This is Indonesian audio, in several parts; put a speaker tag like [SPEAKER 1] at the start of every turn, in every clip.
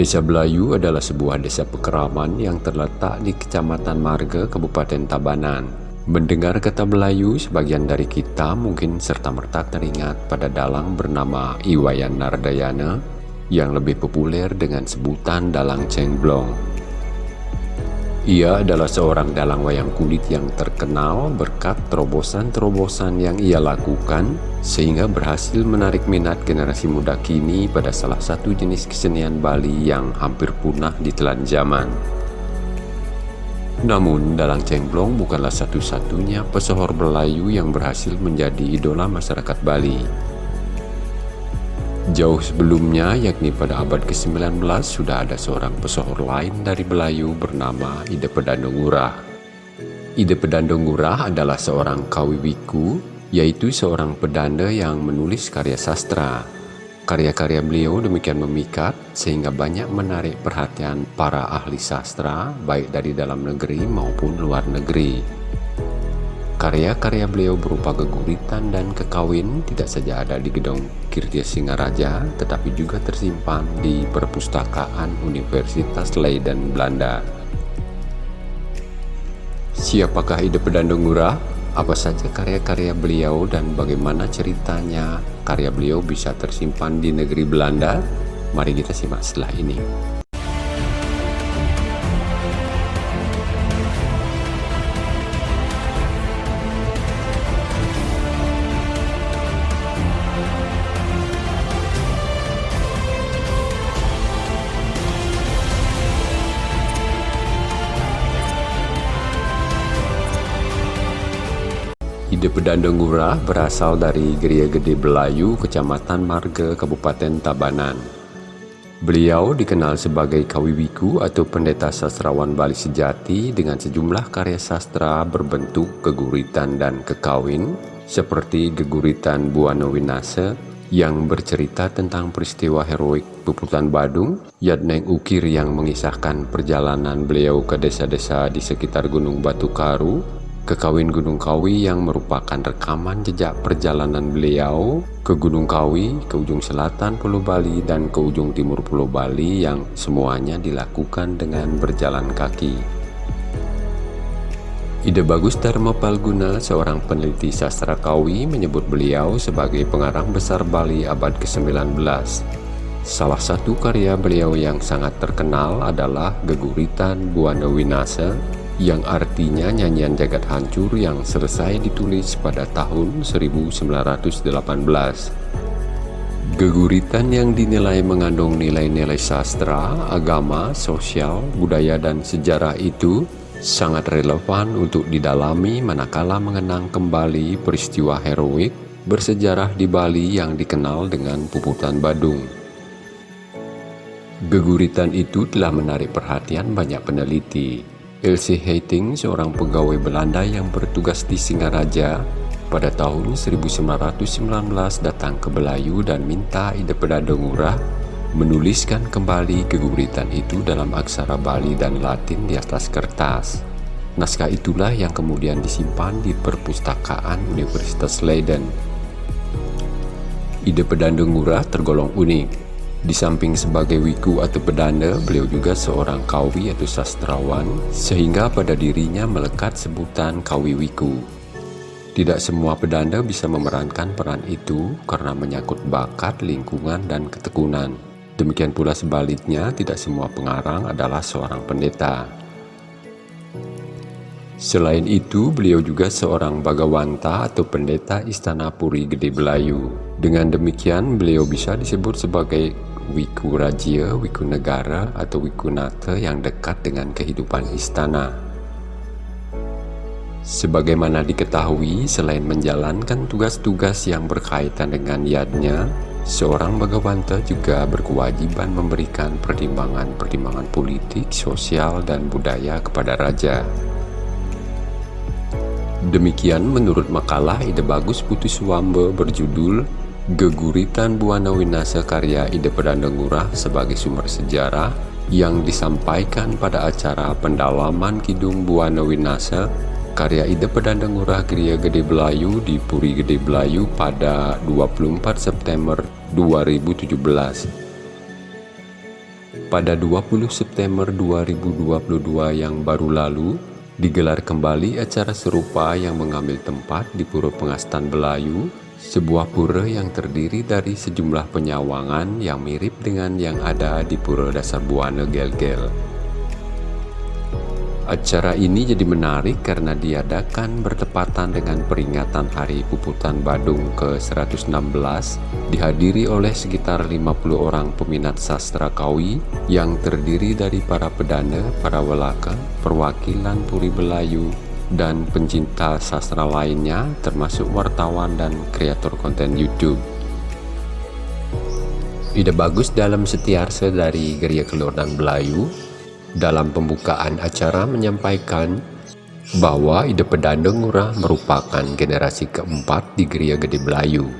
[SPEAKER 1] Desa Belayu adalah sebuah desa pekeraman yang terletak di Kecamatan Marga, Kabupaten Tabanan. Mendengar kata Belayu, sebagian dari kita mungkin serta-merta teringat pada dalang bernama Iwayan Nardayana yang lebih populer dengan sebutan Dalang Cengblong. Ia adalah seorang dalang wayang kulit yang terkenal berkat terobosan-terobosan yang ia lakukan sehingga berhasil menarik minat generasi muda kini pada salah satu jenis kesenian Bali yang hampir punah di telan zaman. Namun, Dalang Cengblong bukanlah satu-satunya pesohor Melayu yang berhasil menjadi idola masyarakat Bali. Jauh sebelumnya, yakni pada abad ke-19, sudah ada seorang pesohor lain dari Belayu bernama Ide Pedandongurah. Ide Pedandongurah adalah seorang kawiwiku, yaitu seorang pedanda yang menulis karya sastra. Karya-karya beliau demikian memikat sehingga banyak menarik perhatian para ahli sastra, baik dari dalam negeri maupun luar negeri. Karya-karya beliau berupa geguritan dan kekawin tidak saja ada di gedung Kirtia Singaraja, tetapi juga tersimpan di perpustakaan Universitas Leiden, Belanda. Siapakah ide Pedandung Ngurah? Apa saja karya-karya beliau dan bagaimana ceritanya karya beliau bisa tersimpan di negeri Belanda? Mari kita simak setelah ini. Ide Pedandengura berasal dari Geria Gede Belayu, Kecamatan Marga, Kabupaten Tabanan. Beliau dikenal sebagai kawiwiku atau pendeta sastrawan Bali sejati dengan sejumlah karya sastra berbentuk keguritan dan kekawin seperti Geguritan Buana Winase yang bercerita tentang peristiwa heroik Puputan Badung, Yadneng Ukir yang mengisahkan perjalanan beliau ke desa-desa di sekitar Gunung Batu Karu, Kekawin Gunung Kawi yang merupakan rekaman jejak perjalanan beliau ke Gunung Kawi, ke ujung selatan Pulau Bali dan ke ujung timur Pulau Bali yang semuanya dilakukan dengan berjalan kaki. Ide Bagus Dharma Palguna, seorang peneliti sastra Kawi, menyebut beliau sebagai pengarang besar Bali abad ke-19. Salah satu karya beliau yang sangat terkenal adalah Geguritan Buana Winasa yang artinya nyanyian jagat hancur yang selesai ditulis pada tahun 1918. Geguritan yang dinilai mengandung nilai-nilai sastra, agama, sosial, budaya, dan sejarah itu sangat relevan untuk didalami manakala mengenang kembali peristiwa heroik bersejarah di Bali yang dikenal dengan Puputan Badung. Geguritan itu telah menarik perhatian banyak peneliti, Elsie Heiting, seorang pegawai Belanda yang bertugas di Singaraja, pada tahun 1919 datang ke Belayu dan minta Ide Pedadongurah menuliskan kembali keguritan itu dalam aksara Bali dan Latin di atas kertas. Naskah itulah yang kemudian disimpan di perpustakaan Universitas Leiden. Ide Pedandengura tergolong unik, di samping sebagai wiku atau pedanda, beliau juga seorang kawi atau sastrawan, sehingga pada dirinya melekat sebutan kawi wiku. Tidak semua pedanda bisa memerankan peran itu karena menyangkut bakat, lingkungan, dan ketekunan. Demikian pula sebaliknya, tidak semua pengarang adalah seorang pendeta. Selain itu, beliau juga seorang bagawanta atau pendeta Istana Puri Gede Belayu. Dengan demikian, beliau bisa disebut sebagai Wiku Raja, Wiku Negara atau Wiku Nata yang dekat dengan kehidupan istana. Sebagaimana diketahui, selain menjalankan tugas-tugas yang berkaitan dengan yadnya, seorang bagawanta juga berkewajiban memberikan pertimbangan-pertimbangan politik, sosial, dan budaya kepada raja. Demikian menurut makalah Ide Bagus Putus Wambe berjudul Geguritan Buana Winasa karya Ide Pedandengurah sebagai sumber sejarah yang disampaikan pada acara pendalaman Kidung Buana Winasa karya Ide Pedandengurah Gria Gede Belayu di Puri Gede Belayu pada 24 September 2017. pada 20 September 2022 yang baru lalu, digelar kembali acara serupa yang mengambil tempat di Pura Pengastan Belayu, sebuah pura yang terdiri dari sejumlah penyawangan yang mirip dengan yang ada di Pura Dasar Buana Gel-Gel. Acara ini jadi menarik karena diadakan bertepatan dengan peringatan Hari Puputan Badung ke-116 dihadiri oleh sekitar 50 orang peminat sastra kawi yang terdiri dari para pedana, para welaka, perwakilan Puri Belayu, dan pencinta sastra lainnya termasuk wartawan dan kreator konten YouTube. Ide bagus dalam setiarse dari Geria Kelurahan Belayu dalam pembukaan acara menyampaikan bahwa ide Pedanda Ngurah merupakan generasi keempat di Geria Gede Belayu.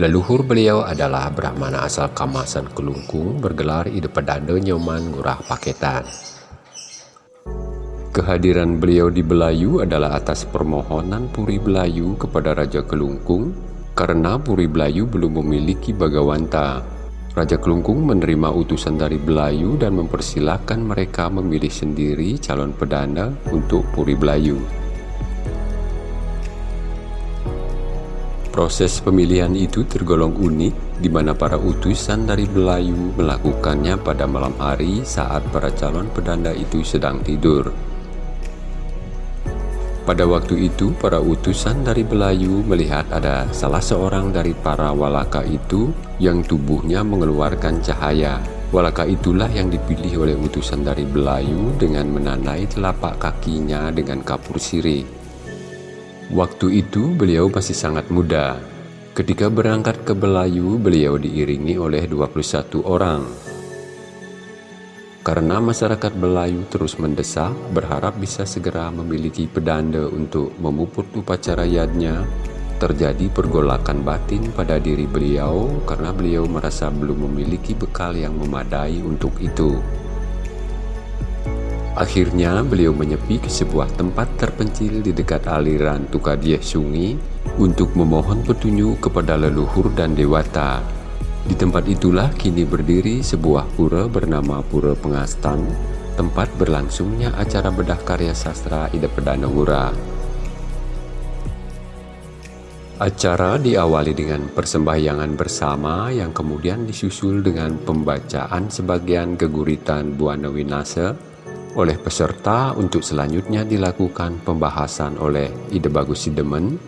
[SPEAKER 1] Leluhur beliau adalah Brahmana asal Kamasan Kelungkung bergelar ide Pedanda Nyoman Ngurah Paketan. Kehadiran beliau di Belayu adalah atas permohonan Puri Belayu kepada Raja Kelungkung karena Puri Belayu belum memiliki Bagawanta Raja Kelungkung menerima utusan dari Belayu dan mempersilahkan mereka memilih sendiri calon pedana untuk Puri Belayu. Proses pemilihan itu tergolong unik di mana para utusan dari Belayu melakukannya pada malam hari saat para calon pedanda itu sedang tidur. Pada waktu itu, para utusan dari Belayu melihat ada salah seorang dari para walaka itu yang tubuhnya mengeluarkan cahaya. Walaka itulah yang dipilih oleh utusan dari Belayu dengan menandai telapak kakinya dengan kapur sirih. Waktu itu beliau masih sangat muda. Ketika berangkat ke Belayu, beliau diiringi oleh 21 orang. Karena masyarakat Belayu terus mendesak, berharap bisa segera memiliki pedanda untuk memuput upacara yadnya, terjadi pergolakan batin pada diri beliau karena beliau merasa belum memiliki bekal yang memadai untuk itu. Akhirnya beliau menyepi ke sebuah tempat terpencil di dekat aliran Tukadieh Sungi untuk memohon petunjuk kepada leluhur dan dewata di tempat itulah kini berdiri sebuah pura bernama Pura Pengastan, tempat berlangsungnya acara bedah karya sastra Ida Pedana Ngura. Acara diawali dengan persembahyangan bersama yang kemudian disusul dengan pembacaan sebagian geguritan Buana Winase oleh peserta untuk selanjutnya dilakukan pembahasan oleh Ida Bagus Sidemen,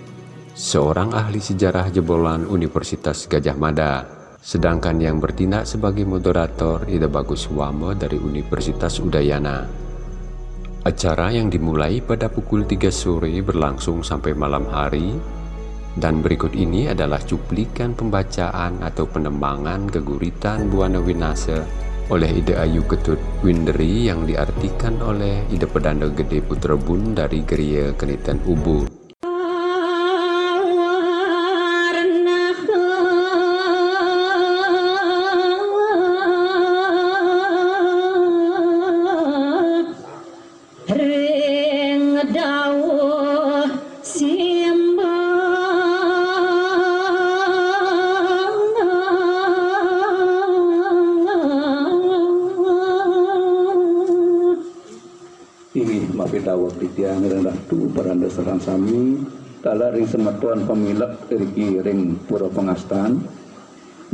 [SPEAKER 1] seorang ahli sejarah jebolan Universitas Gajah Mada. Sedangkan yang bertindak sebagai moderator Ida Bagus Wamo dari Universitas Udayana. Acara yang dimulai pada pukul 3 sore berlangsung sampai malam hari dan berikut ini adalah cuplikan pembacaan atau penembangan keguritan Buana Winase oleh Ida Ayu Ketut Winderi yang diartikan oleh Ida Pedanda Gede Putrebun dari Geria Keniten Ubud.
[SPEAKER 2] Paranda serang sami. Kala ring sematuan pemilak dari ring pura pengastan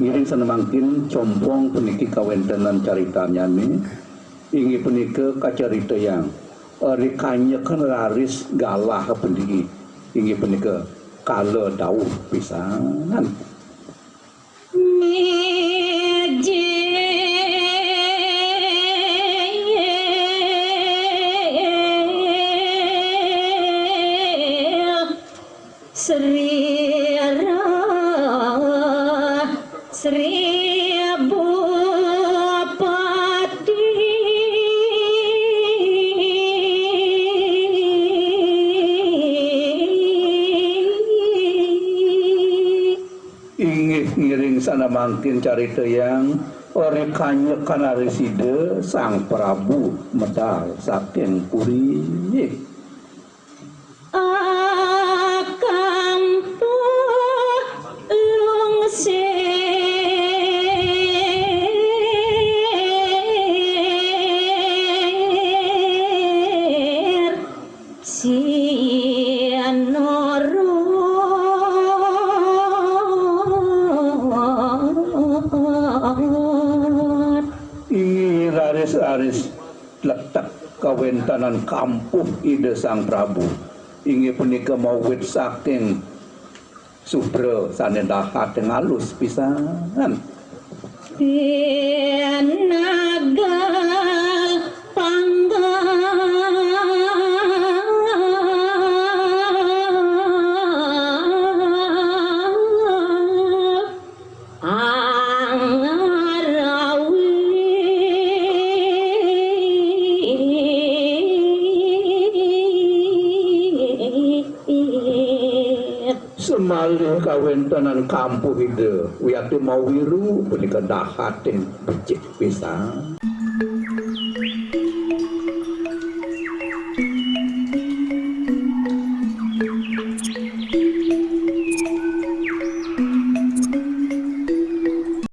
[SPEAKER 2] ngiring senemangkin compong peniki kawentenan caritanya nih ingi penike kacarita yang rikanya kan laris galah pendiki ingi penike kala dauh pisanan mangkin carita yang orekanya kana reside sang Prabu medal saking puri aris-aris letak kawentanan kampuh ide sang Prabu. Ingi punika mawit saking supra sane dahat yang halus pisan
[SPEAKER 3] naga
[SPEAKER 2] semalih kawentanan kampuh ide wiatu mawiru punika dahat yang becik pisan